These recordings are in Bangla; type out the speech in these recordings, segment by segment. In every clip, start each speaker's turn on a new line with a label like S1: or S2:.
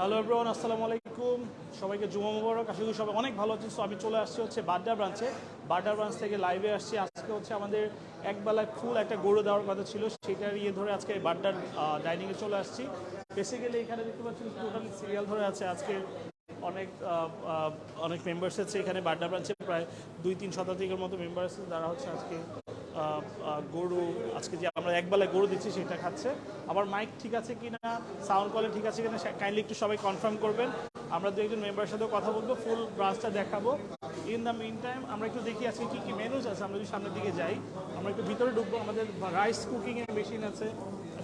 S1: হ্যালো এভরিওয়ান আসসালামু আলাইকুম সবাইকে জুমা মুবারক। আশা করি সবাই অনেক ভালো আছেন। সো আমি চলে আসছি হচ্ছে বাড্ডা ব্রাঞ্চে। বাড্ডা ব্রাঞ্চ থেকে লাইভে আসছি। আজকে হচ্ছে আমাদের একবেলায় ফুল একটা গরু দেওয়ার কথা ছিল। সেটার ইয়ে ধরে আজকে বাড্ডার ডাইনিংয়ে চলে আসছি। বেসিক্যালি এখানে দেখতে পাচ্ছি টোটালি সিরিয়াল ধরে আছে। আজকে অনেক অনেক মেম্বার্স আছে এখানে বাড্ডা ব্রাঞ্চে। প্রায় দুই তিন শতাধিকের মতো মেম্বার আছে যারা হচ্ছে আজকে গরু, আজকে যে আমরা একবেলায় গরু দিচ্ছি সেটা খাচ্ছে। আবার মাইক ঠিক আছে কিনা সাউন্ড কোয়ালিটি ঠিক আছে কিনা কাইন্ডলি একটু সবাই কনফার্ম করবেন। আমরা দু একজন মেম্বারের সাথেও কথা বলব ফুল ব্রাঞ্চটা দেখাবো। ইন দ্য মিন টাইম আমরা একটু দেখি আজকে কী কী মেনুজ আছে, আমরা যদি সামনের দিকে যাই, আমরা একটু ভিতরে ঢুকবো, আমাদের রাইস কুকিংয়ের মেশিন আছে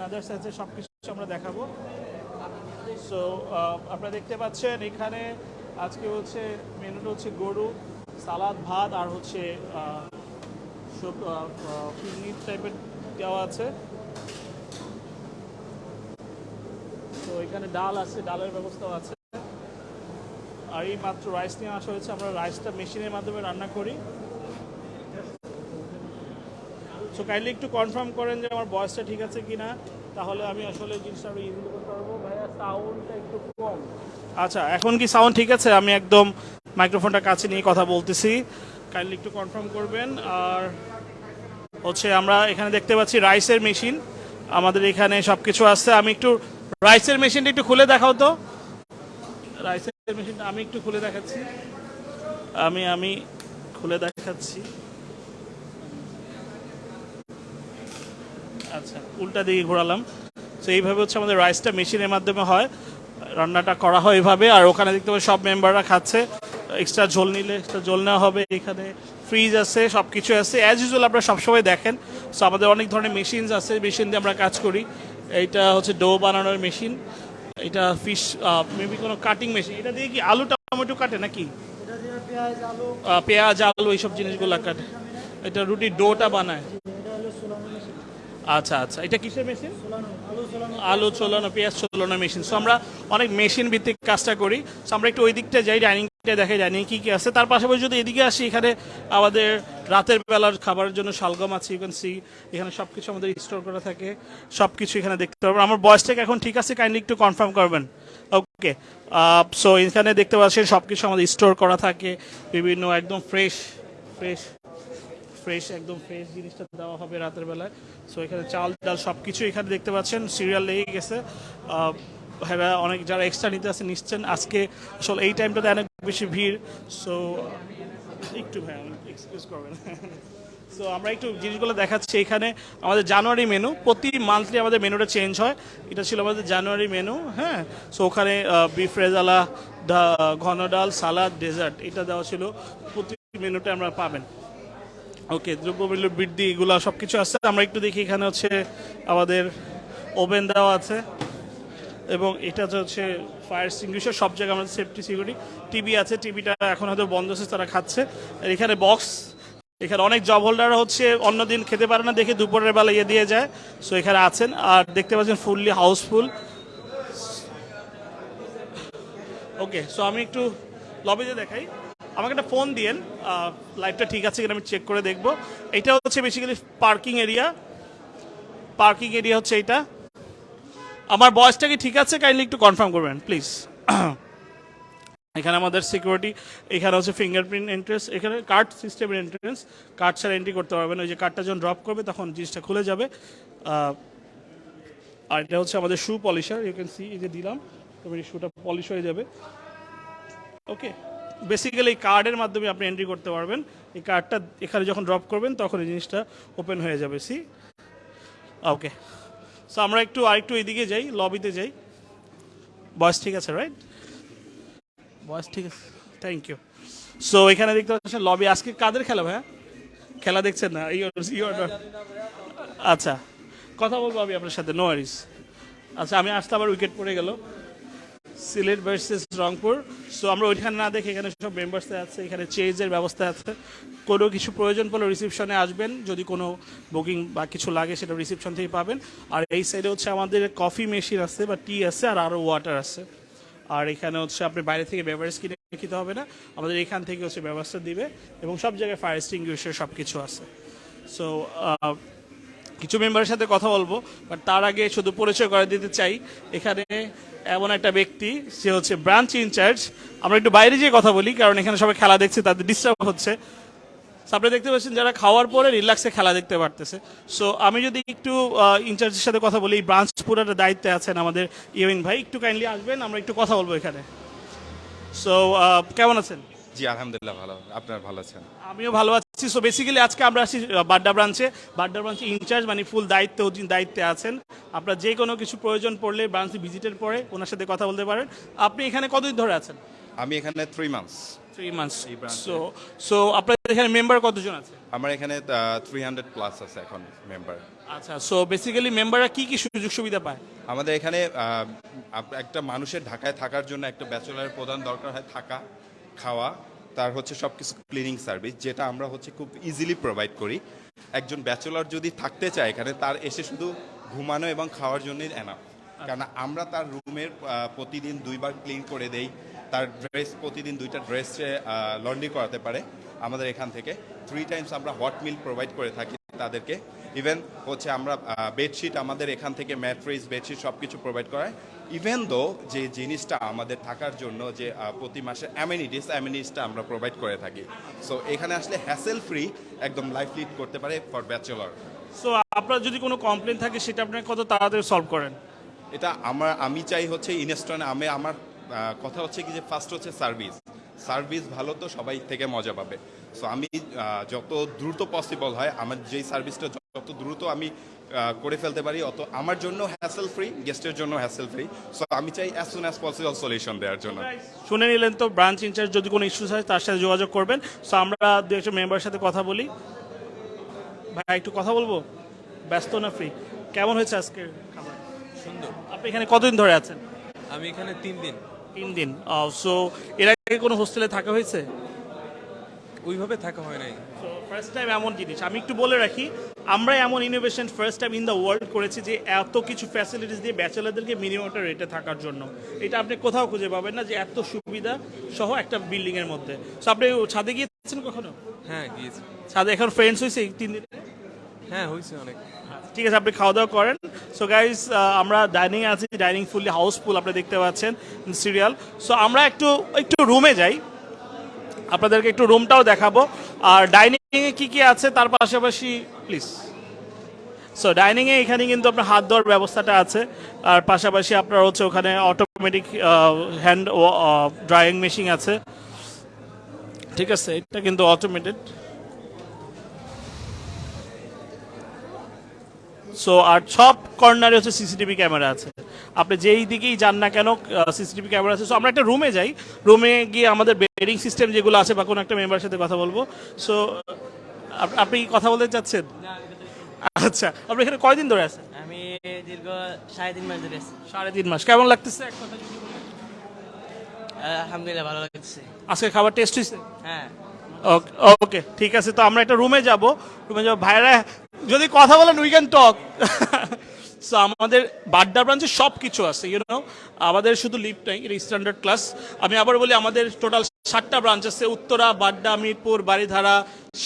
S1: আদার্স আছে সব কিছু আমরা দেখাবো। সো আপনারা দেখতে পাচ্ছেন, এখানে আজকে হচ্ছে মেনুটা হচ্ছে গরু, সালাদ, ভাত, আর হচ্ছে টাইপের দেওয়া আছে। তো এখানে ডাল আছে, ডালের ব্যবস্থাও আছে। আর রাইস নিয়ে আমরা রাইসটা মেশিনের মাধ্যমে রান্না করি। কাইন্ডলি একটু কনফার্ম করেন যে আমার বয়সটা ঠিক আছে কিনা। তাহলে আমি আসলে জিনিসটা করতে পারব। ভাইয়া সাউন্ডটা একটু কম। আচ্ছা এখন কি সাউন্ড ঠিক আছে? আমি একদম মাইক্রোফোনটা কাছে নিয়ে কথা বলতেছি। কাইন্ডলি একটু কনফার্ম করবেন। আর হচ্ছে আমরা এখানে দেখতে পাচ্ছি রাইসের মেশিন। আমাদের এখানে সব কিছু আছে। আমি একটু রাইসের মেশিনটা একটু খুলে দেখাও তো। রাইসের মেশিনটা আমি একটু খুলে দেখাচ্ছি। আমি আমি খুলে দেখাচ্ছি। আচ্ছা উল্টা দিকে ঘোরালাম। তো এইভাবে হচ্ছে আমাদের রাইসটা মেশিনের মাধ্যমে হয়। রান্নাটা করা হয় এইভাবে আর ওখানে দেখতে পাচ্ছি সব মেম্বাররা খাচ্ছে। এক্সট্রা ঝোল নিলে এক্সট্রা ঝোল নেওয়া হবে এখানে। ফ্রিজ আছে সব কিছু আছে। অ্যাজ ইউজুয়াল আপনারা সবসময় দেখেন। সো আমাদের অনেক ধরনের মেশিনস আছে মেশিন দিয়ে আমরা কাজ করি। এইটা হচ্ছে ডো বানানোর মেশিন এটা ফিশ মেবি কোনো কাটিং মেশিন এটা দিয়ে কি আলু টমেটো কাটে নাকি?
S2: পেঁয়াজ আলু।
S1: এইসব জিনিসগুলো কাটে। এটা রুটি ডোটা বানায়। আচ্ছা আচ্ছা। এটা কিসের মেশিন
S2: আলু
S1: চলানো পেঁয়াজ চলানো মেশিন সো আমরা অনেক মেশিন ভিত্তিক কাজটা করি। সো আমরা একটু ওই দিকটা যাই ডাইনিংটা দেখাই ডাইনিং কি কি আছে। তার পাশাপাশি যদি এদিকে আসি, এখানে আমাদের রাতের বেলার খাবারের জন্য শালগম আছে ইউ ক্যান সি এখানে সব কিছু আমাদের স্টোর করা থাকে সব কিছু এখানে দেখতে পারবেন। আমার বয়সটাকে এখন ঠিক আছে কাইন্ডলি একটু কনফার্ম করবেন। ওকে সো এখানে দেখতে পাচ্ছেন সব কিছু আমাদের স্টোর করা থাকে, বিভিন্ন একদম ফ্রেশ ফ্রেশ ফ্রেশ একদম ফ্রেশ জিনিসটা দেওয়া হবে রাতের বেলায়। সো এখানে চাল, ডাল সব কিছু এখানে দেখতে পাচ্ছেন সিরিয়াল লেগে গেছে। ভাইরা অনেক যারা এক্সট্রা নিতে আসে, নিচ্ছেন। আজকে আসলে এই টাইমটাতে অনেক বেশি ভিড় সো একটু ভাই এক্সকিউজ করবেন। সো আমরা একটু জিনিসগুলো দেখাচ্ছি এখানে। আমাদের জানুয়ারি মেনু প্রতি মান্থলি আমাদের মেনুটা চেঞ্জ হয়। এটা ছিল আমাদের জানুয়ারি মেনু হ্যাঁ? সো ওখানে বিফ রেজালা ঘন ডাল সালাদ ডেজার্ট এটা দেওয়া ছিল। প্রতি মেনুটা আমরা পাবেন। ওকে দ্রব্যমূল্য, বৃদ্ধি, এগুলো সব কিছু আছে। আমরা একটু দেখি এখানে হচ্ছে আমাদের ওভেন দেওয়া আছে। এবং এটা হচ্ছে ফায়ার সিঙ্গুইশার সব জায়গায় আমাদের সেফটি সিকিউরিটি টিভি আছে টিভিটা এখন হয়তো বন্ধ আছে, তারা খাচ্ছে। এখানে বক্স এখানে অনেক জব হোল্ডাররা হচ্ছে অন্যদিন খেতে পারে না, দেখে দুপুরের বেলা ইয়ে দিয়ে যায়। সো এখানে আছেন। আর দেখতে পাচ্ছেন ফুললি হাউসফুল ওকে সো আমি একটু লবিতে দেখাই। আমাকে একটা ফোন দিয়েন। লাইটটা ঠিক আছে কিনা আমি চেক করে দেখব। এটা হচ্ছে basically parking area parking area হচ্ছে এইটা। আমার বয়সটা কি ঠিক আছে? কাইন্ডলি একটু কনফার্ম করবেন প্লিজ এখানে আমাদের সিকিউরিটি এখানে হচ্ছে ফিঙ্গারপ্রিন্ট এন্ট্রেন্স এখানে কার্ড সিস্টেমের এন্ট্রেন্স কার্ড ছাড়া এন্ট্রি করতে পারবেন। ওই যে কার্ডটা যখন ড্রপ করবে, তখন জিনিসটা খুলে যাবে। আর এটা হচ্ছে আমাদের shoe polisher you can see এই যে দিলাম তবে এই শুটা পলিশ হয়ে যাবে। ওকে বেসিক্যালি এই কার্ডের মাধ্যমে আপনি এন্ট্রি করতে পারবেন। এই কার্ডটা এখানে যখন ড্রপ করবেন, তখন এই জিনিসটা ওপেন হয়ে যাবে সি ওকে সো আমরা একটু আরেকটু এদিকে যাই লবিতে যাই। বয়স ঠিক আছে রাইট বয়স ঠিক আছে। থ্যাংক ইউ সো এখানে দেখতে পাচ্ছেন লবি আজকে কাদের খেলা ভাইয়া? খেলা দেখছেন না? আচ্ছা কথা বলব আমি আপনার সাথে নো ওয়ারিস আচ্ছা আমি আসতে আবার উইকেট পড়ে গেল। সিলেট ভার্সেস রংপুর। সো আমরা ওইখানে না দেখে এখানে সব মেম্বার্স আছে, এখানে চেঞ্জের ব্যবস্থা আছে। কোনো কিছু প্রয়োজন পড়লে রিসিপশনে আসবেন, যদি কোনো বুকিং বা কিছু লাগে সেটা রিসিপশন থেকে পাবেন। আর এই সাইডে হচ্ছে আমাদের কফি মেশিন আছে বা টি আছে আর আরও ওয়াটার আছে। আর এখানে হচ্ছে আপনি বাইরে থেকে বেভারেজ কিনে খেতে হবে না, আমাদের এখান থেকে হচ্ছে ব্যবস্থা দিবে এবং সব জায়গায় ফায়ার এক্সটিংগুইশার সব কিছু আছে সো কিছু মেম্বারের সাথে কথা বলব বাট তার আগে শুধু পরিচয় করে দিতে চাই, এখানে এমন একটা ব্যক্তি সে হচ্ছে ব্রাঞ্চ ইনচার্জ আমরা একটু বাইরে যেয়ে কথা বলি কারণ এখানে সবাই খেলা দেখছে তাদের ডিস্টার্ব হচ্ছে। So, আপনারা দেখতে পাচ্ছেন যারা খাওয়ার পরে রিল্যাক্সে খেলা দেখতে পারতেছে। সো আমি যদি একটু ইনচার্জের সাথে কথা বলি ব্রাঞ্চ পুরাটা দায়িত্বে আছেন আমাদের ইউইন ভাই একটু কাইন্ডলি আসবেন আমরা একটু কথা বলব এখানে। সো কেমন আছেন?
S3: জি আলহামদুলিল্লাহ ভালো। আপনার ভালো আছেন?
S1: আমিও ভালো আছি। সো বেসিক্যালি আজকে আমরা আসি বাড্ডা ব্রাঞ্চে। বাড্ডা ব্রাঞ্চে ইনচার্জ মানে ফুল দায়িত্ব দায়িত্বে আছেন। আপনার যে কোনো কিছু প্রয়োজন পড়লে ব্রাঞ্চে ভিজিটের পরে ওনার সাথে কথা বলতে পারেন। আপনি এখানে কতদিন ধরে আছেন?
S3: আমি এখানে three months
S1: three months so so আপনাদের এখানে মেম্বার কতজন আছে?
S3: আমার এখানে থ্রি হান্ড্রেড প্লাস আছে এখন মেম্বার
S1: আচ্ছা সো বেসিক্যালি মেম্বাররা কি কি সুযোগ সুবিধা পায়?
S3: আমাদের এখানে একটা মানুষের ঢাকায় থাকার জন্য একটা ব্যাচেলারের প্রধান দরকার হয় থাকা খাওয়া। তার হচ্ছে সব কিছু ক্লিনিং সার্ভিস যেটা আমরা হচ্ছে খুব ইজিলি প্রোভাইড করি। একজন ব্যাচেলার যদি থাকতে চায় এখানে তার এসে শুধু ঘুমানো এবং খাওয়ার জন্যই এনাফ কারণ আমরা তার রুমের প্রতিদিন দুইবার ক্লিন করে দেই। তার ড্রেস প্রতিদিন দুইটা ড্রেস লন্ড্রি করাতে পারে আমাদের এখান থেকে। থ্রি টাইমস আমরা হট মিল প্রোভাইড করে থাকি তাদেরকে। ইভেন হচ্ছে আমরা বেডশিট আমাদের এখান থেকে ম্যাট্রিস বেডশিট সব কিছু প্রোভাইড করায়। ইভেন দো যে জিনিসটা আমাদের থাকার জন্য যে প্রতি মাসে অ্যামিনিটিস অ্যামিনিটিসটা আমরা প্রোভাইড করে থাকি। সো এখানে আসলে হ্যাসেল ফ্রি একদম লাইফ লিড করতে পারে ফর ব্যাচেলর
S1: সো আপনার যদি কোনো কমপ্লেন থাকে সেটা আপনি কত তাড়াতাড়ি সলভ করেন?
S3: এটা আমার আমি চাই হচ্ছে ইনস্টন আমি আমার কথা হচ্ছে কি যে ফার্স্ট হচ্ছে সার্ভিস সার্ভিস ভালো তো সবাই থেকে মজা পাবে। সো আমি যত দ্রুত পসিবল হয় আমার যেই সার্ভিসটা যত দ্রুত আমি করে ফেলতে পারি। অত আমার জন্য হ্যাসেল ফ্রি গেস্টের জন্য হ্যাসেল ফ্রি সো আমি চাই as soon as possible solution দেওয়ার জন্য।
S1: শুনে নিলেন তো ব্রাঞ্চ ইনচার্জ যদি কোনো ইস্যুস হয় তার সাথে যোগাযোগ করবেন। সো আমরা দু একটা মেম্বারের সাথে কথা বলি। ভাই একটু কথা বলব? ব্যস্ত না ফ্রি কেমন হয়েছে আজকে খাবার?
S4: সুন্দর।
S1: আপনি এখানে কতদিন ধরে আছেন?
S4: আমি এখানে তিন দিন।
S1: তিন দিন। সো এর আগে কোনো হোস্টেলে থাকা হয়েছে?
S4: ওইভাবে থাকা হয় নাই।
S1: সো ফার্স্ট টাইম এমন জিনিস। আমি একটু বলে রাখি আমরা এমন innovation first time in the world করেছি যে এত কিছু ফ্যাসিলিটিস দিয়ে ব্যাচেলারদেরকে মিনিমাম একটা রেটে থাকার জন্য। এটা আপনি কোথাও খুঁজে পাবেন না যে এত সুবিধা সহ একটা বিল্ডিংয়ের মধ্যে। সো আপনি ছাদে গিয়েছেন কখনো?
S4: হ্যাঁ গিয়েছি।
S1: ছাদে এখন ফ্রেন্ডস হয়েছে তিন দিনে?
S4: হ্যাঁ হয়েছে অনেক।
S1: ঠিক আছে আপনি খাওয়া দাওয়া করেন সো গাইজ আমরা ডাইনিং আছি ডাইনিং ফুললি হাউসফুল আপনি দেখতে পাচ্ছেন সিরিয়াল সো আমরা একটু একটু রুমে যাই। আপনাদেরকে একটু রুমটাও দেখাবো। আর ডাইনিংয়ে কি কি আছে তার পাশাপাশি প্লিজ সো ডাইনিংয়ে এখানে কিন্তু আপনার হাত ধোয়ার ব্যবস্থাটা আছে। আর পাশাপাশি আপনার হচ্ছে ওখানে অটোমেটিক হ্যান্ড ড্রাইং মেশিন আছে। ঠিক আছে, এটা কিন্তু অটোমেটেড সো আর সব কর্নারে হচ্ছে সিসিটিভি ক্যামেরা আছে। আপনি যেই দিকেই যান না কেন সিসিটিভি ক্যামেরা আছে। সো আমরা একটা রুমে যাই। রুমে গিয়ে আমাদের বেডিং সিস্টেম যেগুলো আছে বা কোনো একটা মেম্বারের সাথে কথা বলব। সো আপনি কি কথা বলতে চাচ্ছেন? আচ্ছা আপনি এখানে কয়দিন ধরে আছেন?
S5: আমি দীর্ঘ সাড়ে তিন মাস ধরে আছি।
S1: সাড়ে তিন মাস। কেমন লাগতেছে? এক কথা যদি
S5: আলহামদুলিল্লাহ ভালো লাগছে
S1: আজকে খাবার টেস্ট হয়েছে
S5: হ্যাঁ।
S1: ওকে ঠিক আছে। তো আমরা একটা রুমে যাব। রুমে যাব। ভাইরা যদি কথা বলেন উই ক্যান টক সো আমাদের বাড্ডা ব্রাঞ্চে সব কিছু আছে ইউ নো আমাদের শুধু লিফট নাই, এটা স্ট্যান্ডার্ড ক্লাস আমি আবার বলি, আমাদের টোটাল সাতটা ব্রাঞ্চ আছে, উত্তরা, বাড্ডা, মিরপুর বাড়িধারা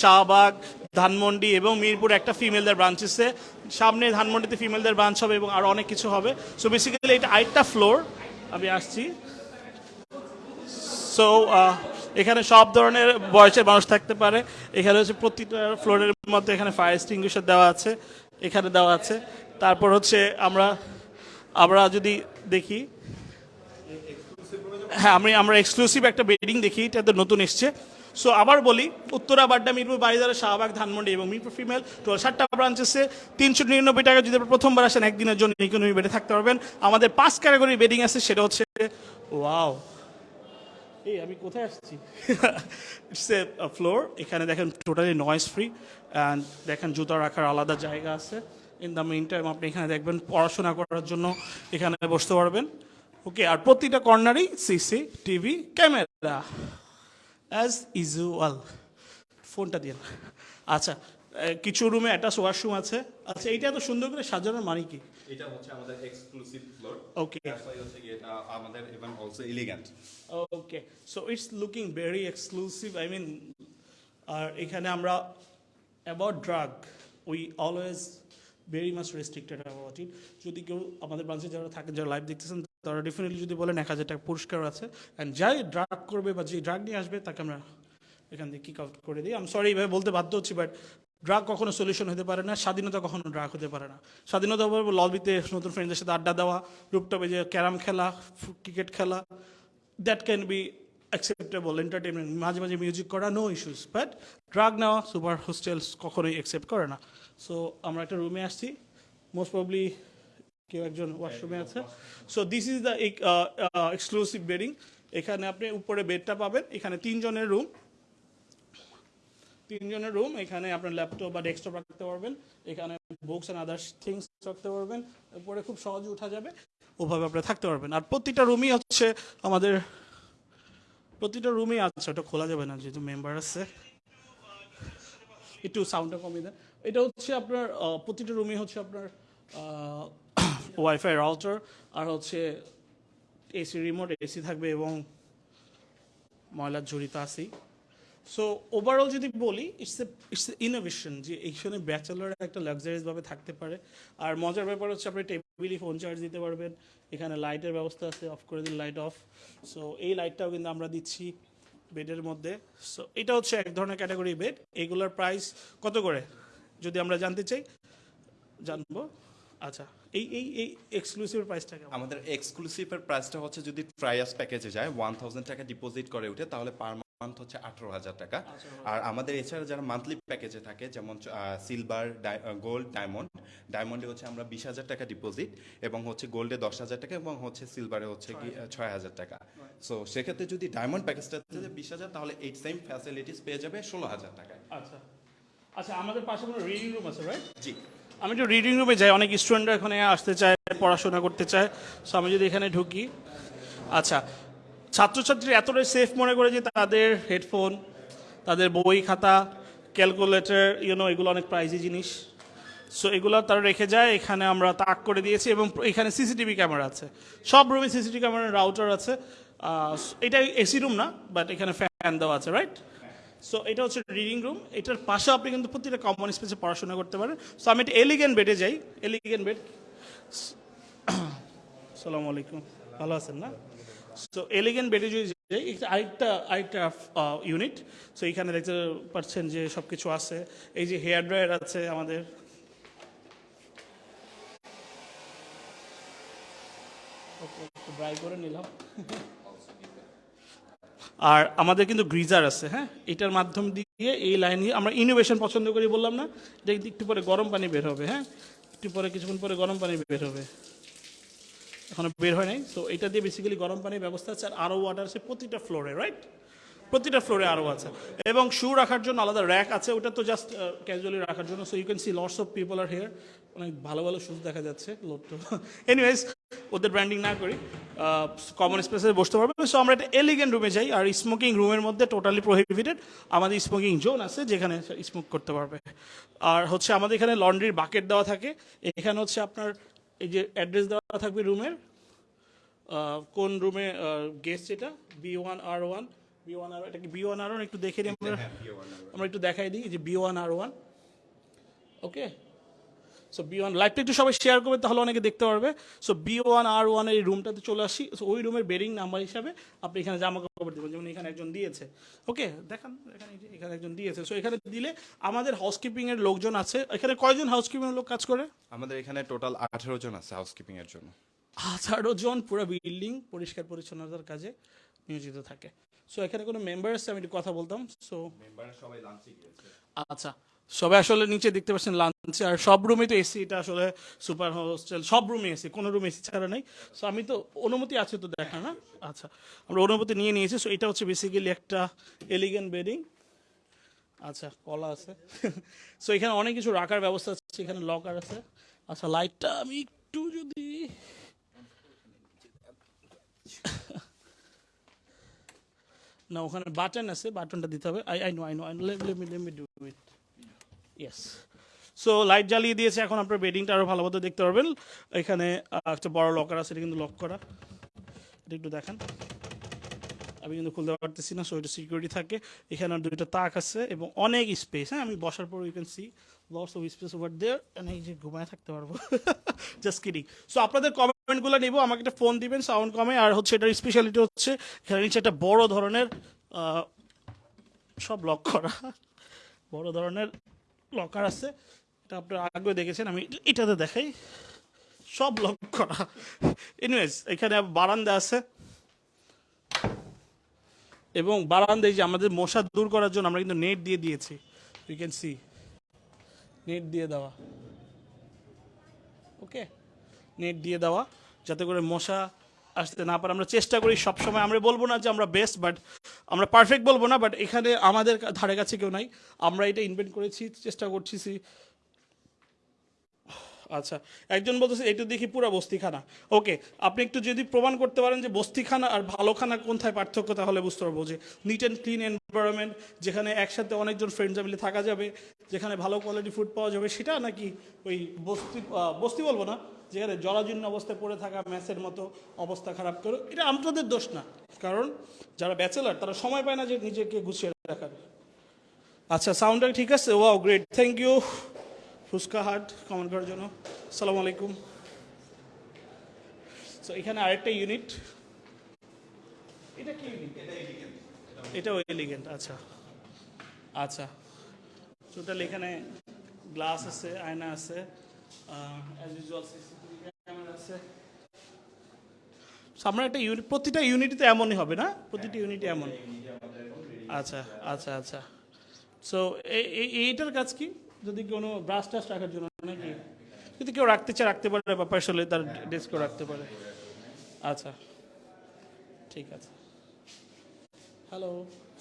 S1: শাহবাগ, ধানমন্ডি এবং মিরপুর একটা ফিমেলদের ব্রাঞ্চ আছে। সামনে ধানমন্ডিতে ফিমেলদের ব্রাঞ্চ হবে এবং আরও অনেক কিছু হবে। সো বেসিক্যালি এটা আরেকটা ফ্লোর আমি আসছি। সো এখানে সব ধরনের বয়সের মানুষ থাকতে পারে। এখানে হচ্ছে প্রতিটা ফ্লোরের মধ্যে এখানে ফায়ার এক্সটিংগুইশার দেওয়া আছে, এখানে দেওয়া আছে। তারপর হচ্ছে আমরা আমরা যদি দেখি হ্যাঁ আমি আমরা এক্সক্লুসিভ একটা বেডিং দেখি, এটা তো নতুন এসছে। সো আবার বলি, উত্তরা, বাড্ডা, মিরপুর বাড়িদারা শাহবাগ, ধানমন্ডি এবং মিরপুর ফিমেল টোটাল সাতটা ব্রাঞ্চেসে তিনশো নিরানব্বই টাকা যদি প্রথমবার আসেন, একদিনের জন্য ইকোনমি বেডে থাকতে পারবেন। আমাদের পাঁচ ক্যাটাগরি বেডিং আছে, সেটা হচ্ছে ওয়াও এই আমি কোথায় আসছি? ইটস এ ফ্লোর এখানে দেখেন টোটালি নয়েজ ফ্রি অ্যান্ড দেখেন জুতা রাখার আলাদা জায়গা আছে। ইন দ্য মেইন টাইম আপনি এখানে দেখবেন পড়াশোনা করার জন্য এখানে বসতে পারবেন। ওকে আর প্রতিটা কর্নারেই CC TV camera. As usual ফোনটা দিয়ে আচ্ছা কিছু রুমে একটা ওয়াশরুম আছে। আচ্ছা এইটা এত সুন্দর করে সাজানোর মানে কি?
S3: এটা হচ্ছে আমাদের এক্সক্লুসিভ ফ্লোর
S1: ওকে
S3: হচ্ছে এটা আমাদের even also elegant
S1: okay so it's looking very exclusive I mean আর এখানে আমরা about drug we always very much restricted about it যদি কেউ আমাদের ব্রাঞ্চে যারা থাকেন যারা লাইভ দেখতেছেন, তারা ডেফিনেটলি যদি বলেন এক হাজার টাকা পুরস্কার আছে অ্যান্ড যাই ড্রাগ করবে বা যে ড্রাগ নিয়ে আসবে, তাকে আমরা এখান থেকে কিক আউট করে দিই। আমি সরি এইভাবে বলতে বাধ্য হচ্ছি বাট ড্রাগ কখনো সলিউশন হতে পারে না, স্বাধীনতা কখনো ড্রাগ হতে পারে না। স্বাধীনতা লবিতে নতুন ফ্রেন্ডদের সাথে আড্ডা দেওয়া রুপটপে যে ক্যারাম খেলা ক্রিকেট খেলা that can be acceptable entertainment মাঝে মাঝে মিউজিক করা নো ইস্যুস বাট ড্রাগ নেওয়া সুপার হোস্টেলস কখনোই অ্যাকসেপ্ট করে না। সো আমরা একটা রুমে আসছি। মোস্ট প্রবলি কেউ একজন ওয়াশরুমে আছে। So this is the exclusive bedding এখানে আপনি উপরে বেডটা পাবেন। এখানে তিনজনের রুম তিনজনের রুম এখানে আপনার ল্যাপটপ বা ডেস্কটপ রাখতে পারবেন। এখানে বুকস অ্যান্ড আদার্স থিংস রাখতে পারবেন। উপরে খুব সহজে উঠা যাবে। ওভাবে আপনি থাকতে পারবেন। আর প্রতিটা রুমই হচ্ছে আমাদের প্রতিটা রুমই আছে। ওটা খোলা যাবে না যেহেতু মেম্বার আছে। একটু সাউন্ডটা কমিয়ে দেন। এটা হচ্ছে আপনার প্রতিটা রুমই হচ্ছে আপনার ওয়াইফাই রাউটার আর হচ্ছে এসি রিমোট এসি থাকবে এবং ময়লার ঝুড়ি তো আছেই। সো ওভারঅল যদি বলি it's a it's a innovation যে এইখানে ব্যাচেলার একটা লাক্সারিয়াসভাবে থাকতে পারে। আর মজার ব্যাপার হচ্ছে আপনি টেবিলই ফোন চার্জ দিতে পারবেন, এখানে লাইটের ব্যবস্থা আছে অফ করে দিন লাইট অফ সো এই লাইটটাও কিন্তু আমরা দিচ্ছি বেডের মধ্যে। সো এটা হচ্ছে এক ধরনের ক্যাটাগরি বেড এগুলোর প্রাইস কত করে? যদি আমরা জানতে চাই জানব। আচ্ছা এই এই এই এক্সক্লুসিভ প্রাইসটা কেমন?
S3: আমাদের এক্সক্লুসিভের প্রাইসটা হচ্ছে যদি ট্রায়াস প্যাকেজে যায় ওয়ান থাউজেন্ড টাকা ডিপোজিট করে উঠে তাহলে পার মান্থ হচ্ছে আঠারো হাজার টাকা। আর আমাদের এছাড়া যারা মান্থলি প্যাকেজে থাকে যেমন সিলভার গোল্ড ডায়মন্ড ডায়মন্ডে হচ্ছে আমরা বিশ হাজার টাকা ডিপোজিট এবং হচ্ছে গোল্ডে দশ হাজার টাকা এবং হচ্ছে সিলভারে হচ্ছে কি ছয় হাজার টাকা। সো সেক্ষেত্রে যদি ডায়মন্ড প্যাকেজটা বিশ হাজার তাহলে এই সেম ফ্যাসিলিটিস পেয়ে যাবে ষোলো হাজার টাকায়।
S1: আচ্ছা। আচ্ছা আমাদের পাশে কোনো রিডিং রুম আছে রাইট
S3: জি।
S1: আমি একটু রিডিং রুমে যাই অনেক স্টুডেন্টরা এখানে আসতে চায় পড়াশোনা করতে চায় সো আমি যদি এখানে ঢুকি। আচ্ছা ছাত্রছাত্রী এতটাই সেফ মনে করে যে তাদের হেডফোন তাদের বই খাতা ক্যালকুলেটর ইউনো এগুলো অনেক প্রাইজি জিনিস। সো এগুলো তারা রেখে যায় এখানে আমরা তাক করে দিয়েছি এবং এখানে সিসিটিভি ক্যামেরা আছে। সব রুমে সিসিটিভি ক্যামেরার রাউটার আছে। এটা এসি রুম না বাট এখানে ফ্যান দেওয়া আছে রাইট সো এটা হচ্ছে রিডিং রুম এটার পাশে আপনি কিন্তু প্রতিটা কমন স্পেসে পড়াশোনা করতে পারেন। সো আমি একটা এলিগেন্ট বেডে যাই। এলিগেন্ট বেড সালাম আলাইকুম। ভালো আছেন না? সো এলিগেন্ট বেডে যদি যাই আরেকটা আরেকটা ইউনিট সো এখানে দেখতে পাচ্ছেন যে সব কিছু আছে। এই যে হেয়ার ড্রায়ার আছে আমাদের। ড্রাই করে নিলাম। আর আমাদের কিন্তু গ্রিজার আছে হ্যাঁ? এটার মাধ্যম দিয়ে এই লাইন আমরা ইনোভেশন পছন্দ করি বললাম না? যে একটু পরে গরম পানি বের হবে হ্যাঁ? একটু পরে, কিছুক্ষণ পরে গরম পানি বের হবে। এখনও বের হয় নাই। তো এটা দিয়ে বেসিক্যালি গরম পানির ব্যবস্থা আছে আর আরও ওয়াটার আছে প্রতিটা ফ্লোরে রাইট প্রতিটা ফ্লোরে আরও আছে। এবং শু রাখার জন্য আলাদা র্যাক আছে, ওটা তো জাস্ট ক্যাজুয়ালি রাখার জন্য। So you can see lots of people are here অনেক ভালো ভালো শুজ দেখা যাচ্ছে তো এনিওয়েজ ওদের ব্র্যান্ডিং না করি কমন স্পেসে বসতে পারবে। সো আমরা একটা এলিগেন্ট রুমে যাই, আর স্মোকিং রুমের মধ্যে টোটালি প্রহিবিটেড আমাদের স্মোকিং জোন আছে যেখানে স্মোক করতে পারবে। আর হচ্ছে আমাদের এখানে লন্ড্রির বাকেট দেওয়া থাকে। এখানে হচ্ছে আপনার এই যে অ্যাড্রেস দেওয়া থাকবে রুমের কোন রুমে গেস্ট এটা? বি ওয়ান আর ওয়ান বি ওয়ান আর এটা কি বি ওয়ান আর ওয়ান একটু দেখে নিই আমরা আমরা একটু দেখাই দিই যে বি ওয়ান আর one okay so B one লাইভটা একটু সবাই শেয়ার করবে তাহলে অনেকে দেখতে পারবে। সো বি ওয়ান আর ওয়ানের এই রুমটাতে চলে আসি। সো ওই রুমের বেডিং নাম্বার হিসাবে আপনি এখানে জামা কাপড় দেবেন যেমন এখানে একজন দিয়েছে। ওকে দেখান এখানে এখানে একজন দিয়েছে। সো এখানে দিলে আমাদের হাউসকিপিংয়ের লোকজন আছে। এখানে কয়জন হাউসকিপিং এর লোক কাজ করে?
S3: আমাদের এখানে টোটাল আঠেরো জন আছে হাউসকিপিং এর জন্য।
S1: আঠারো জন পুরো বিল্ডিং পরিষ্কার পরিচ্ছন্নতার কাজে নিয়োজিত থাকে। সো এখানে কোনো মেম্বার আছে আমি একটু কথা বলতাম। সো
S3: মেম্বাররা সবাই লাঞ্চে গিয়েছে।
S1: আচ্ছা। সবাই আসলে নিচে দেখতে পাচ্ছেন লাঞ্চে আর সব রুমে তো এসি এটা আসলে সুপার হোস্টেল সব রুমে এসি কোনো রুমে এসি ছাড়া নেই। সো আমি তো অনুমতি আছে তো দেখা না? আচ্ছা। আমরা অনুমতি নিয়ে নিয়েছি সো এটা হচ্ছে বেসিক্যালি একটা এলিগেন্ট বেডিং আচ্ছা কলা আছে। সো এখানে অনেক কিছু রাখার ব্যবস্থা আছে এখানে লকার আছে। আচ্ছা লাইটটা আমি একটু যদি না, ওখানে বাটন আছে বাটনটা দিতে হবে। I I know I know let me let me yes so light জ্বালিয়ে দিয়েছে, এখন আপনার বেডিংটা আরও ভালো মতো দেখতে পারবেন। এখানে একটা বড় লকার আছে, এটা কিন্তু লক করা। এটা একটু দেখেন। আমি কিন্তু খুলতে পারতেছি না সো এটা সিকিউরিটি থাকে। এখানে দুইটা তাক আছে, এবং অনেক স্পেস হ্যাঁ আমি বসার পর you can see lots of space over there এই যে ঘুমায় থাকতে পারব। জাস্ট কিডিং সো আপনাদের কমেন্ট কমেন্টগুলো নিব, আমাকে একটা ফোন দিবেন সাউন্ড কমে, আর হচ্ছে এটার স্পেশালিটি হচ্ছে এখানে নিচে একটা বড় ধরনের সব লক করা, বড় ধরনের লকার আছে। এটা আপনারা আগে দেখেছেন, আমি এটাতে দেখাই। সব লক করা। এনিওয়েজ এখানে বারান্দা আছে। এবং বারান্দায় যে আমাদের মশা দূর করার জন্য আমরা কিন্তু নেট দিয়ে দিয়েছি। ইউ ক্যান সি নেট দিয়ে দেওয়া। নেট দিয়ে দেওয়া, যাতে করে মশা আসতে না পারে। আমরা চেষ্টা করি, সবসময় আমরা বলব না যে আমরা বেস্ট বাট আমরা পারফেক্ট বলব না বাট এখানে আমাদের ধারে কাছে কেউ নাই। আমরা এটা ইনভেন্ট করেছি, চেষ্টা করছি আচ্ছা একজন বলতেছে একটু দেখি পুরো বস্তিখানা। ওকে আপনি একটু যদি প্রমাণ করতে পারেন যে বস্তিখানা আর ভালো খানা কোনথায় পার্থক্য, তাহলে বুঝতে পারব যে নিট অ্যান্ড ক্লিন এনভায়রনমেন্ট যেখানে একসাথে অনেকজন ফ্রেন্ডস মিলে থাকা যাবে যেখানে ভালো কোয়ালিটি ফুড পাওয়া যাবে, সেটা নাকি ওই বস্তি বস্তি বলব না, যেখানে জরাজীর্ণ অবস্থায় পড়ে থাকা ম্যাচের মতো অবস্থা খারাপ করে, এটা আমাদের দোষ না। কারণ যারা ব্যাচেলার তারা সময় পায় না যে নিজেকে গুছিয়ে রাখার। আচ্ছা সাউন্ডটা ঠিক আছে? Wow great thank you Fuchka hut comment করার জন্য। আসসালামু আলাইকুম। সো এখানে আরেকটা ইউনিট এটা কি ইউনিট এটাও এলিগেন্ট আচ্ছা। আচ্ছা। টোটাল এখানে গ্লাস আছে আয়না আছে আমরা একটা ইউনিট প্রতিটা ইউনিটে এমনই হবে না? প্রতিটা ইউনিটে এমন। আচ্ছা আচ্ছা আচ্ছা। সো এইটার কাজ কি? যদি কোনো ব্রাশ টাশ রাখার জন্য নাকি? যদি কেউ রাখতে চায় রাখতে পারে বা পার্সোনালি তার ডেস্কেও রাখতে পারে। আচ্ছা ঠিক আছে। হ্যালো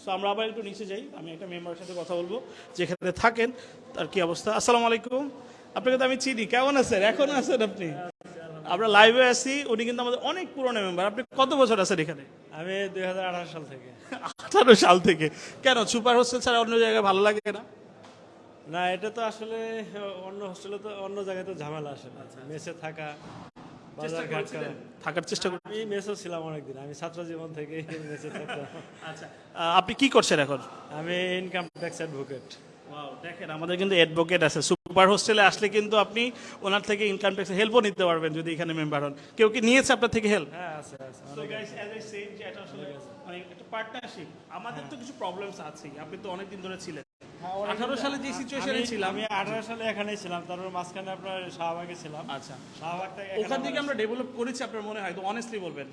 S1: সো আমরা আবার একটু নিচে যাই। আমি একটা মেম্বারের সাথে কথা বলব। যেখানে থাকেন তার কি অবস্থা? আসসালামু আলাইকুম। আপনাকে তো আমি চিনি। কেমন আছেন? এখন আছেন আপনি? আমরা লাইভে আছি। উনি কিন্তু আমাদের অনেক পুরনো মেম্বার আপনি কত বছর আছেন এখানে?
S2: আমি দুই হাজার আঠারো সাল থেকে।
S1: আঠারো সাল থেকে। কেন? সুপার হোস্টেল ছাড়া অন্য জায়গায় ভালো লাগে না?
S2: না এটা তো আসলে অন্য হোস্টেলে তো অন্য জায়গায় তো ঝামেলা আসে না। মেসে থাকা
S1: থাকার চেষ্টা
S2: আমি ছিলাম অনেকদিন আমি ছাত্র জীবন থেকে মেসে থাকতাম।
S1: আচ্ছা আপনি কি করছেন এখন?
S2: আমি ইনকাম ট্যাক্স অ্যাডভোকেট
S1: দেখেন আমাদের কিন্তু অ্যাডভোকেট আছে। সুপার হোস্টেলে আসলে কিন্তু আপনি ওনার থেকে ইনকাম ট্যাক্স হেল্পও নিতে পারবেন যদি এখানে মেম্বার হন। কেউ কি নিয়েছে আপনার থেকে হেল্প
S2: হ্যাঁ আছে আছে
S1: আসলে মানে পার্টনারশিপ আমাদের তো কিছু প্রবলেমস আছেই। আপনি তো অনেকদিন ধরে ছিলেন। আঠারো সালে যে সিচুয়েশনে ছিলাম
S2: আমি আঠারো সালে এখানেই ছিলাম তারপর মাঝখানে আপনার শাহবাগে ছিলাম।
S1: আচ্ছা।
S2: শাহবাগ থেকে
S1: ওখান থেকে আমরা ডেভেলপ করেছি আপনার মনে হয়? তো অনেস্টলি বলবেন।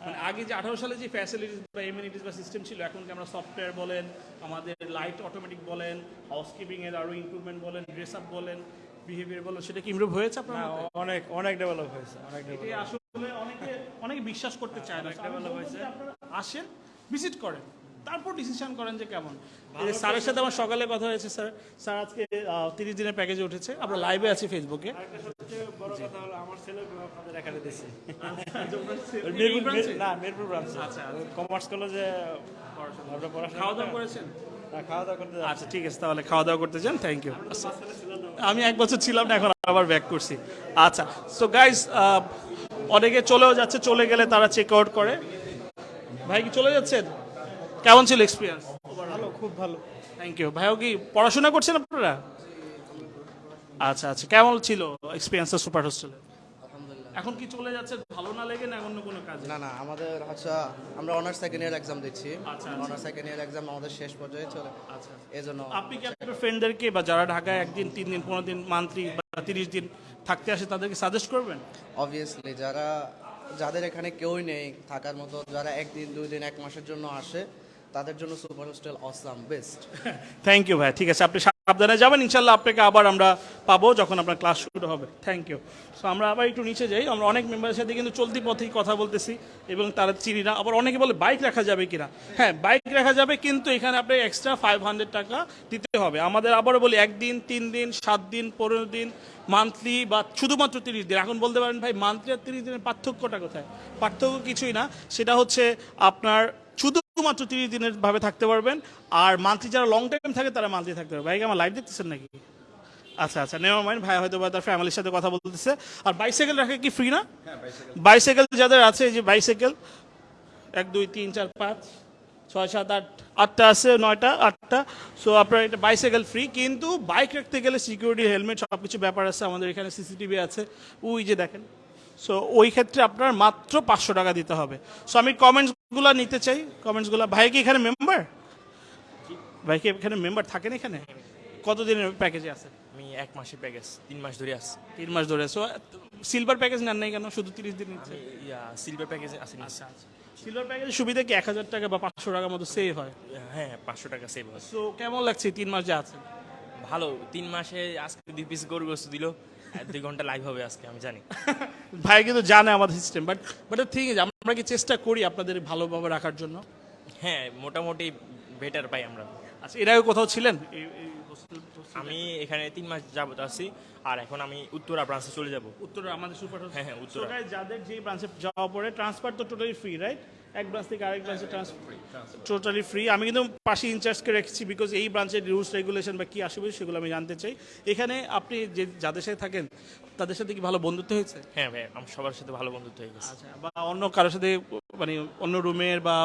S1: মানে আগে যে আঠারো সালে যে ফ্যাসিলিটিস বা এমিনিটিস বা সিস্টেম ছিল এখন কি আমরা সফটওয়্যার বলেন আমাদের লাইট অটোমেটিক বলেন হাউসকিপিং এর আরও ইমপ্রুভমেন্ট বলেন ড্রেস আপ বলেন বিহেভিয়ার বলেন সেটা কি ইমপ্রুভ হয়েছে আপনার
S2: অনেক অনেক ডেভেলপ হয়েছে অনেক ডেভেলপ
S1: আসলে অনেকে অনেকে বিশ্বাস করতে চায় না। যে আপনারা আসেন ভিজিট করেন। তারপর ডিসিশন করেন যে কেমন। স্যারের সাথে আমার সকালে কথা হয়েছে স্যার। স্যার আজকে তিরিশ দিনের প্যাকেজে উঠেছে। আমরা লাইভে আছি ফেসবুকে
S2: কমার্স কলেজে
S1: খাওয়া দাওয়া করেছেন। আচ্ছা ঠিক আছে তাহলে খাওয়া দাওয়া করতে যান থ্যাংক ইউ আমি এক বছর ছিলাম না এখন আবার ব্যাক করছি। আচ্ছা সো গাইজ অনেকে চলেও যাচ্ছে চলে গেলে তারা চেক আউট করে। ভাই কি চলে যাচ্ছেন? কেমন ছিল এক্সপিরিয়েন্স
S2: ভালো খুব ভালো।
S1: থ্যাংক ইউ ভাইও কি পড়াশোনা করছেন আপনারা? আচ্ছা আচ্ছা। কেমন ছিল এক্সপিরিয়েন্স সুপার হোস্টেলে এখন কি চলে যাচ্ছে? ভালো না লেগে না অন্য কোনো কাজ?
S6: না না আমাদের আচ্ছা আমরা অনার্স সেকেন্ড ইয়ার এক্সাম দিচ্ছি।
S1: আচ্ছা,
S6: অনার্স সেকেন্ড ইয়ার এক্সাম আমাদের শেষ পর্যায়ে চলে।
S1: আচ্ছা
S6: এজন্য
S1: আপনি কি আপনার ফ্রেন্ডদেরকে বা যারা ঢাকায় একদিন তিন দিন পনেরো দিন মান্থলি বা তিরিশ দিন থাকতে আসে তাদেরকে সাজেস্ট করবেন?
S6: অবভিয়াসলি যারা যাদের এখানে কেউই নেই থাকার মতো যারা একদিন দুই দিন এক মাসের জন্য আসে তাদের জন্য super hostel awesome, best.
S1: Thank you ভাই, ঠিক আছে, আপনি সাবধানে যাবেন ইনশাল্লাহ আপনাকে আবার আমরা পাবো যখন আপনার ক্লাস শুরু হবে। থ্যাংক ইউ সো আমরা আবার একটু নিচে যাই, আমরা অনেক মেম্বারের সাথে কিন্তু চলতি পথেই কথা বলতেছি এবং তারা চিনি না, আবার অনেকে বলে বাইক রাখা যাবে কিনা। হ্যাঁ বাইক রাখা যাবে কিন্তু এখানে আপনি এক্সট্রা ফাইভ হান্ড্রেড টাকা দিতে হবে। আমাদের আবারও বলি, একদিন, তিন দিন, সাত দিন, পনেরো দিন মান্থলি বা শুধুমাত্র তিরিশ দিন। এখন বলতে পারেন ভাই মান্থলি আর তিরিশ দিনের পার্থক্যটা কোথায়? পার্থক্য কিছুই না, সেটা হচ্ছে আপনার শুধুমাত্র তিরিশ দিনের ভাবে থাকতে পারবেন। আর মান্থলি যারা লং টাইম থাকে তারা মান্থলি থাকতে পারবে। ভাই কি আমার লাইভ দেখতেছেন নাকি? আচ্ছা আচ্ছা নেওয়ার মাইন্ড ভাই হয়তো বা তার ফ্যামিলির সাথে কথা বলতেছে। আর বাইসাইকেল রাখা কি ফ্রি না? বাইসাইকেল যাদের আছে এই যে বাইসাইকেল এক দুই তিন চার পাঁচ ছয় সাত আট আটটা আছে নয়টা আটটা। সো আপনার এটা বাইসাইকেল ফ্রি কিন্তু বাইক রাখতে গেলে সিকিউরিটি হেলমেট সব কিছু ব্যাপার আছে। আমাদের এখানে সিসিটিভি আছে। ওই যে দেখেন। সো ওই ক্ষেত্রে আপনার মাত্র পাঁচশো টাকা দিতে হবে। সো আমি কমেন্টসগুলো নিতে চাই কমেন্টসগুলো ভাই কি এখানে মেম্বার ভাই কি এখানে মেম্বার থাকেন এখানে? কতদিনের প্যাকেজে আছে
S5: আমি এক মাসের প্যাকেজ তিন মাস ধরে আসছি
S1: তিন মাস ধরে সো সিলভার প্যাকেজ নেন নাই কেন? শুধু তিরিশ দিন
S5: ইয়া সিলভার প্যাকেজে আসেনি
S1: সিলভার প্যাকেজের সুবিধা কি? এক হাজার টাকা বা পাঁচশো টাকার মতো সেভ হয়।
S5: হ্যাঁ পাঁচশো টাকা সেভ হয়।
S1: সো কেমন লাগছে? তিন মাস যে আছে
S5: ভালো তিন মাসে আজকে দুই পিস গরু গোস্ত দিল। দুই ঘণ্টা লাইভ হবে আজকে আমি জানি।
S1: ভাই কিন্তু জানে আমাদের সিস্টেম বাট বাট ঠিক আছে আমরা কি চেষ্টা করি আপনাদের ভালোভাবে রাখার জন্য?
S5: হ্যাঁ মোটামুটি বেটার পাই আমরা।
S1: আচ্ছা এর আগে কোথাও ছিলেন?
S5: আমি এখানে তিন মাস যাবত আছি আর এখন আমি উত্তরা ব্রাঞ্চে চলে যাব।
S1: উত্তরে আমাদের সুপার
S5: হ্যাঁ, হ্যাঁ, উত্তরা।
S1: যাদের যেই ব্রাঞ্চে যাওয়া পড়ে ট্রান্সফার তো টোটালি ফ্রি রাইট এক ব্রাঞ্চ থেকে আরেক ব্রাঞ্চে ট্রান্সফার টোটালি ফ্রি আমি কিন্তু পাশে ইনচার্জকে রেখেছি বিকজ এই ব্রাঞ্চের রুলস রেগুলেশন বা কি আসবে সেগুলো আমি জানতে চাই। এখানে আপনি যে যাদের সাথে থাকেন তাদের সাথে কি ভালো বন্ধুত্ব হয়েছে?
S5: হ্যাঁ ভাই আমার সবার সাথে ভালো বন্ধুত্ব হয়ে গেছে।
S1: আচ্ছা বা অন্য কারোর সাথে মানে অন্য রুমের বা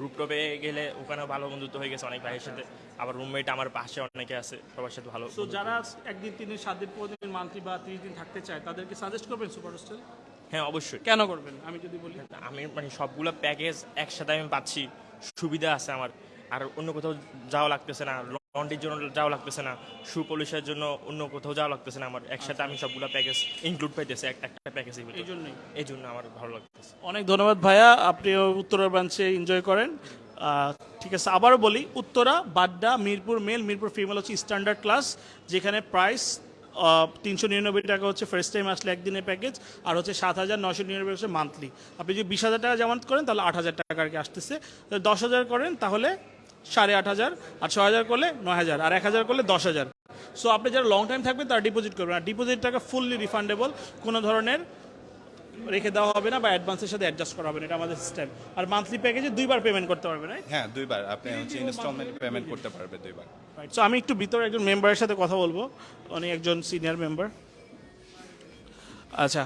S5: রুপটপে গেলে ওখানেও ভালো বন্ধুত্ব হয়ে গেছে। অনেক ভাইয়ের সাথে আবার রুমমেট আমার পাশে অনেকে আছে সবার সাথে ভালো
S1: তো যারা একদিন তিন দিন সাত দিন পনেরো দিন মান্থলি বা ত্রিশ দিন থাকতে চায় তাদেরকে সাজেস্ট করবেন সুপার হোস্টেল
S5: হ্যাঁ অবশ্যই।
S1: কেন করবেন? আমি যদি বলি।
S5: আমি মানে সবগুলো প্যাকেজ একসাথে আমি পাচ্ছি। সুবিধা আছে আমার। আর অন্য কোথাও যাওয়া লাগতেছে না। লন্ড্রির জন্য যাওয়া লাগতেছে না। শু পলিশের জন্য অন্য কোথাও যাওয়া লাগতেছে না আমার। একসাথে আমি সবগুলো প্যাকেজ ইনক্লুড পাইতেছি। একটা প্যাকেজ
S1: এই জন্যই।
S5: এই জন্য আমার ভালো লাগতেছে।
S1: অনেক ধন্যবাদ ভাইয়া। আপনি উত্তরা ব্রাঞ্চে এনজয় করেন। ঠিক আছে। আবারও বলি উত্তরা বাড্ডা মিরপুর মেল মিরপুর ফিমেল হচ্ছে স্ট্যান্ডার্ড ক্লাস যেখানে প্রাইস তিনশো নিরানব্বই টাকা হচ্ছে ফার্স্ট টাইম আসলে একদিনের প্যাকেজ আর হচ্ছে সাত হাজার নশো নিরানব্বই হচ্ছে মান্থলি আপনি যদি বিশ হাজার টাকা জামানত করেন, তাহলে আট হাজার টাকা আর কি আসতেছে। দশ হাজার করেন, তাহলে সাড়ে আট হাজার, আর ছ হাজার করলে নয় হাজার, আর এক হাজার করলে দশ হাজার। সো আপনি যারা লং টাইম থাকবেন, তারা ডিপোজিট করবেন। আর ডিপোজিট টাকা ফুললি রিফান্ডেবল কোনো ধরনের রেখে দেওয়া হবে না বা অ্যাডভান্সের সাথে অ্যাডজাস্ট করা হবে না এটা আমাদের সিস্টেম আর মান্থলি প্যাকেজে দুইবার পেমেন্ট করতে পারবে রাইট
S3: হ্যাঁ দুইবার। আপনি হচ্ছে ইনস্টলমেন্ট পেমেন্ট করতে পারবে দুইবার।
S1: সো আমি একটু ভিতরে একজন মেম্বারের সাথে কথা বলব। উনি একজন সিনিয়র মেম্বার আচ্ছা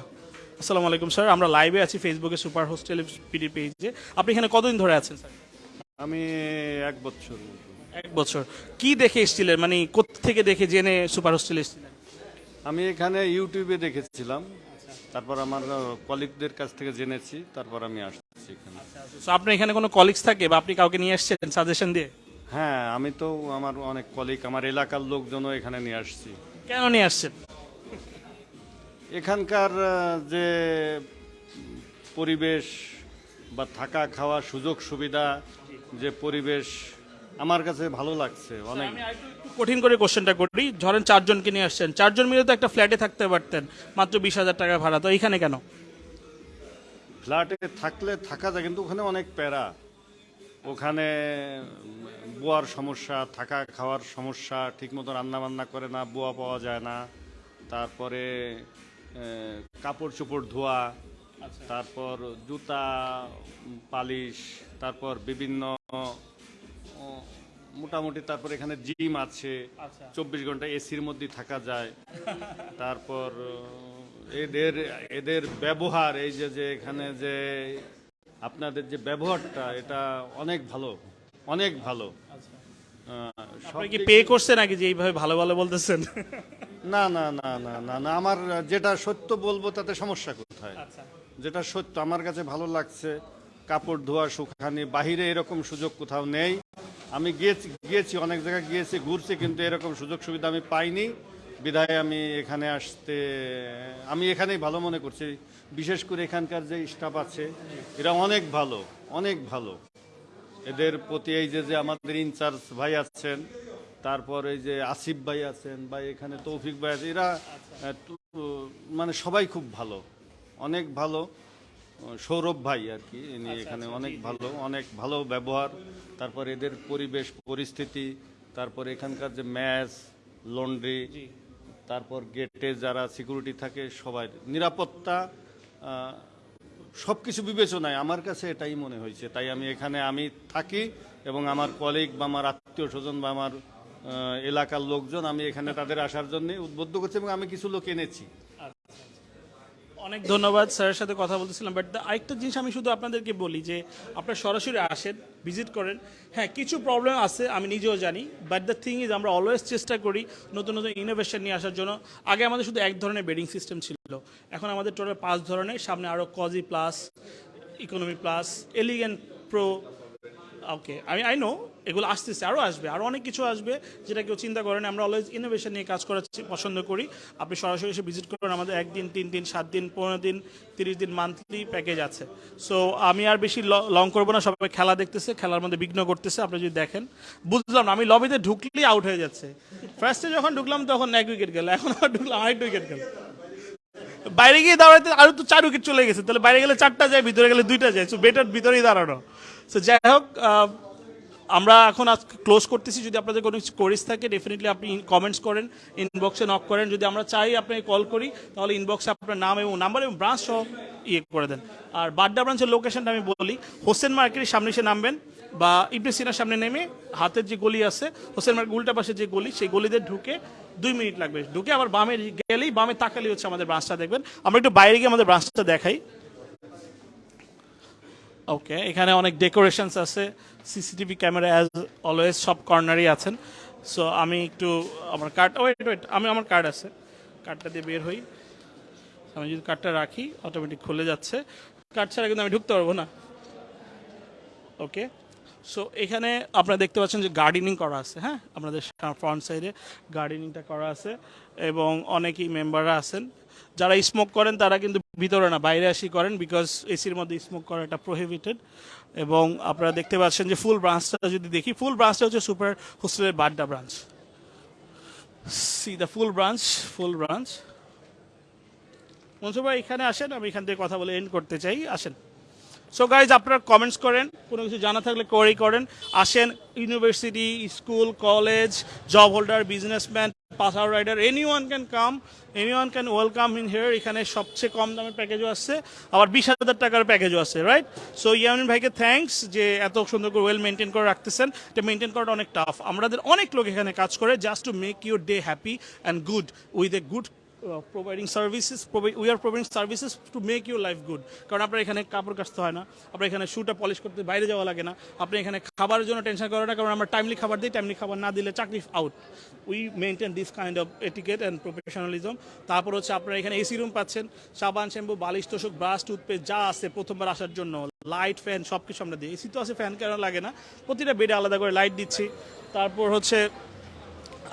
S1: আসসালামু আলাইকুম স্যার। আমরা লাইভে আছি ফেসবুকে সুপার হোস্টেল পিডি পেজে আপনি এখানে কতদিন ধরে আছেন স্যার?
S7: আমি এক বছর।
S1: এক বছর। কি দেখে এসেছিলেন? মানে কোথা থেকে দেখে জেনে সুপার হোস্টেল এসেছিলেন?
S7: আমি এখানে ইউটিউবে দেখেছিলাম। তারপর আমার কলিগদের কাছ থেকে জেনেছি তারপর আমি আসছি এখানে।
S1: সো আপনার এখানে কোনো কলিগস থাকে বা আপনি কাউকে নিয়ে আসছেন সাজেশন দিয়ে?
S7: হ্যাঁ আমি তো আমার অনেক কলিগ আমার এলাকার লোকজনও এখানে নিয়ে আসছি।
S1: কেন নিয়ে আসছেন?
S7: এখানকার যে পরিবেশ বা থাকা খাওয়া সুযোগ সুবিধা যে পরিবেশ আমার কাছে ভালো লাগছে অনেক।
S1: কঠিন করে কোশ্চেনটা করি। ধরেন চারজনকে নিয়ে আসছেন। চারজন মিলে তো একটা ফ্ল্যাটে থাকতে পারতেন। মাত্র বিশ হাজার টাকা ভাড়া। তো এইখানে কেন?
S7: ফ্ল্যাটে থাকলে থাকা যায় কিন্তু ওখানে অনেক প্যারা। ওখানে বোয়ার সমস্যা থাকা খাওয়ার সমস্যা ঠিকমতো রান্না বান্না করে না বোয়া পাওয়া যায় না। তারপরে কাপড় চোপড় ধোয়া তারপর জুতা পালিশ তারপর বিভিন্ন মোটামুটি তারপর এখানে জিম আছে চব্বিশ ঘণ্টা এসির মধ্যে থাকা যায়। তারপর এদের এদের ব্যবহার এই যে যে এখানে যে আপনাদের যে ব্যবহারটা এটা অনেক ভালো অনেক ভালো। আহ, সব
S1: আপনি কি পে করছে নাকি যে এইভাবে ভালো ভালো বলতেছেন?
S7: না না না না না না আমার যেটা সত্য বলব তাতে সমস্যা কোথায়? যেটা সত্য আমার কাছে ভালো লাগছে কাপড় ধোয়া শুকানি বাহিরে এরকম সুযোগ কোথাও নেই। আমি গিয়েছি গিয়েছি, অনেক জায়গায় গিয়েছি, ঘুরছি, কিন্তু এরকম সুযোগ সুবিধা আমি পাইনি। বিধায় আমি এখানে আসতে, আমি এখানেই ভালো মনে করছি। বিশেষ করে এখানকার যে স্টাফ আছে, এরা অনেক ভালো অনেক ভালো। এদের প্রতি এই যে যে আমাদের ইনচার্জ ভাই আছেন, তারপর এই যে আসিফ ভাই আছেন, বা এখানে তৌফিক ভাই আছে, এরা মানে সবাই খুব ভালো, অনেক ভালো। সৌরভ ভাই আর কি ইনি এখানে অনেক ভালো অনেক ভালো ব্যবহার। তারপর এদের পরিবেশ পরিস্থিতি তারপর এখানকার যে ম্যাচ লন্ড্রি তারপর গেটে যারা সিকিউরিটি থাকে সবাই নিরাপত্তা সব কিছু বিবেচনায় আমার কাছে এটাই মনে হয়েছে। তাই আমি এখানে আমি থাকি এবং আমার কলিগ বা আমার আত্মীয় স্বজন বা আমার এলাকার লোকজন আমি এখানে তাদের আসার জন্য উদ্বুদ্ধ করছি এবং আমি কিছু লোক এনেছি।
S1: অনেক ধন্যবাদ স্যারের সাথে কথা বলতেছিলাম বাট আরেকটা জিনিস আমি শুধু আপনাদেরকে বলি যে আপনারা সরাসরি আসেন ভিজিট করেন। হ্যাঁ কিছু প্রবলেম আছে, আমি নিজেও জানি বাট দ্য থিং ইজ আমরা অলওয়েজ চেষ্টা করি নতুন নতুন ইনোভেশন নিয়ে আসার জন্য। আগে আমাদের শুধু এক ধরনের বেডিং সিস্টেম ছিল, এখন আমাদের টোটাল পাঁচ ধরনের, সামনে আরও cozy plus economy plus elegant pro okay আমি আই নো এগুলো আসতেছে আরও আসবে আরও অনেক কিছু আসবে যেটা কেউ চিন্তা করেন আমরা অলওয়েজ ইনোভেশন নিয়ে কাজ করার পছন্দ করি। আপনি সরাসরি এসে ভিজিট করুন, আমাদের একদিন, তিন দিন, সাত দিন, পনেরো দিন, তিরিশ দিন মান্থলি প্যাকেজ আছে। সো আমি আর বেশি লং করব না, সবাই খেলা দেখতেছে, খেলার মধ্যে বিঘ্ন করতেছে, আপনি যদি দেখেন। বুঝলাম না, আমি লবিতে ঢুকলেই আউট হয়ে যাচ্ছে। ফার্স্টে যখন ঢুকলাম, তখন এক উইকেট গেল, এখন আবার ঢুকলাম আরেক উইকেট গেল। বাইরে গিয়ে দাঁড়াতে আরও তো চার উইকেট চলে গেছে, তাহলে বাইরে গেলে চারটা যায়, ভিতরে গেলে দুইটা যায় সো বেটার ভিতরেই দাঁড়ানো। সো যাই হোক আমরা এখন আজ ক্লোজ করতেছি। যদি আপনাদের কোনো কিছু থাকে ডেফিনেটলি আপনি কমেন্টস করেন ইনবক্সে নক করেন। যদি আমরা চাই আপনাকে কল করি, তাহলে ইনবক্সে আপনার নাম এবং নাম্বার এবং ব্রাঞ্চ সহ ইয়ে করে দেন। আর বাড্ডা ব্রাঞ্চের লোকেশনটা আমি বলি। হোসেন মার্কেটের সামনে এসে নামবেন বা ইবনে সিনার সামনে নেমে হাতের যে গলি আছে, হোসেন মার্কেট উল্টা পাশে যে গলি, সেই গলিতে ঢুকে দুই মিনিট লাগবে। ঢুকে আবার বামে গেলেই বামে তাকালেই হচ্ছে আমাদের ব্রাঞ্চটা দেখবেন। আমরা একটু বাইরে গিয়ে আমাদের ব্রাঞ্চটা দেখাই। ওকে এখানে অনেক ডেকোরেশনস আছে। সিসিটিভি ক্যামেরা অ্যাজ অলওয়েজ সব কর্নারই আছেন। সো আমি একটু আমার কার্ড ওয়েট ওয়েট আমি আমার কার্ড আছে। কার্ডটা দিয়ে বের হই। আমি যদি কার্ডটা রাখি অটোমেটিক খুলে যাচ্ছে। কার্ড ছাড়া কিন্তু আমি ঢুকতে পারব না। ওকে সো এখানে আপনারা দেখতে পাচ্ছেন যে গার্ডেনিং করা আছে হ্যাঁ? আপনাদের ফ্রন্ট সাইডে গার্ডেনিংটা করা আছে। এবং অনেকেই মেম্বাররা আছেন। যারা স্মোক করেন, তারা কিন্তু ভিতরে না বাইরে আসি করেন বিকজ এসির মধ্যে স্মোক করাটা প্রহিবিটেড এবং আপনারা দেখতে পাচ্ছেন যে ফুল ব্রাঞ্চটা যদি দেখি ফুল ব্রাঞ্চটা হচ্ছে সুপার হোস্টেলের Badda branch see the full branch full branch Mansur ভাই, এখানে আসেন, আমি এখান থেকে কথা বলে এন্ড করতে চাই। আসেন। সো গাইজ আপনারা কমেন্টস করেন, কোনো কিছু জানা থাকলে কোয়ারি করেন। আসেন university school college job holder businessman pass out rider anyone can come anyone can welcome in here এখানে সবচেয়ে কম দামের প্যাকেজও আসছে আবার বিশ হাজার টাকার প্যাকেজও আছে রাইট সো ইয়ামিন ভাইকে থ্যাঙ্কস যে এত সুন্দর করে ওয়েল মেনটেন করে রাখতেছেন। এটা মেনটেন করাটা অনেক টাফ আমাদের অনেক লোক এখানে কাজ করে just to make your day happy and good with a good providing services we are providing services to make your life good কারণ আপনার এখানে কাপড় কাচতে হয় না, আপনার এখানে শুটা পলিশ করতে বাইরে যাওয়া লাগে না আপনি এখানে খাবারের জন্য টেনশন করেন না, কারণ আমরা টাইমলি খাবার দিই টাইমলি খাবার না দিলে চাকরি out we maintain this kind of etiquette and professionalism তারপর হচ্ছে আপনারা এখানে এসি রুম পাচ্ছেন, সাবান, শ্যাম্পু, বালিশ, তোষক ব্রাশ টুথপেস্ট যা আছে প্রথমবার আসার জন্য লাইট ফ্যান সব কিছু আমরা দিই। এসি তো আছে ফ্যান কেন লাগে না, প্রতিটা বেডে আলাদা করে লাইট দিচ্ছি। তারপর হচ্ছে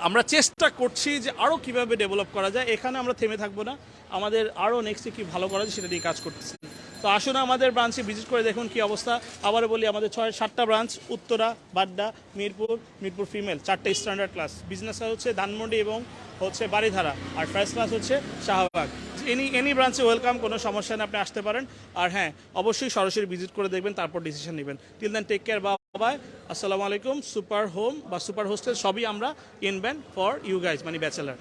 S1: আমরা চেষ্টা করছি যে আরও কীভাবে ডেভেলপ করা যায়। এখানে আমরা থেমে থাকব না। আমাদের আরও নেক্সটে কি ভালো করা যায় সেটা নিয়ে কাজ করতেছি। তো আসুন আমাদের ব্রাঞ্চে ভিজিট করে দেখুন কি অবস্থা। আবারও বলি, আমাদের ছয়, সাতটা ব্রাঞ্চ উত্তরা, বাড্ডা, মিরপুর মিরপুর ফিমেল চারটে স্ট্যান্ডার্ড ক্লাস বিজনেস হচ্ছে ধানমন্ডি এবং হচ্ছে বাড়িধারা আর ফার্স্ট ক্লাস হচ্ছে শাহবাগ। এনি এনি ব্রাঞ্চে ওয়েলকাম কোনো সমস্যা নেই, আপনি আসতে পারেন। আর হ্যাঁ অবশ্যই সরাসরি ভিজিট করে দেখবেন, তারপর ডিসিশন নেবেন। টিল দেন টেক কেয়ার বাবাই আসসালামু আলাইকুম, সুপার হোম বা সুপার হোস্টেল সবই আমরা ইনভেন্ট ফর ইউ গাইজ মানে ব্যাচেলার